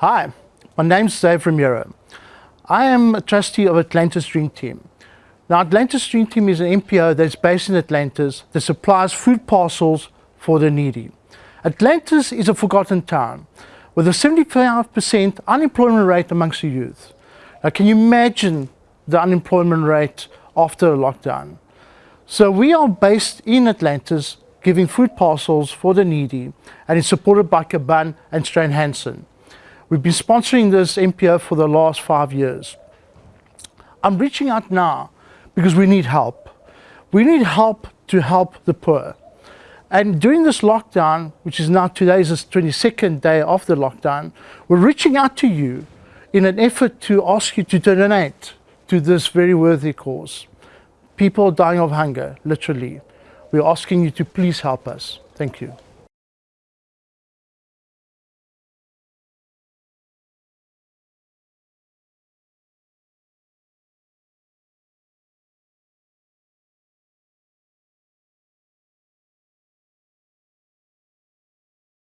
Hi, my name's Dave Ramiro. I am a trustee of Atlantis Dream Team. Now Atlantis Dream Team is an NPO that's based in Atlantis that supplies food parcels for the needy. Atlantis is a forgotten town with a 75% unemployment rate amongst the youth. Now can you imagine the unemployment rate after a lockdown? So we are based in Atlantis giving food parcels for the needy and it's supported by Caban and Strain Hansen. We've been sponsoring this NPO for the last five years. I'm reaching out now because we need help. We need help to help the poor. And during this lockdown, which is now today's 22nd day of the lockdown, we're reaching out to you in an effort to ask you to donate to this very worthy cause. People are dying of hunger, literally. We're asking you to please help us. Thank you.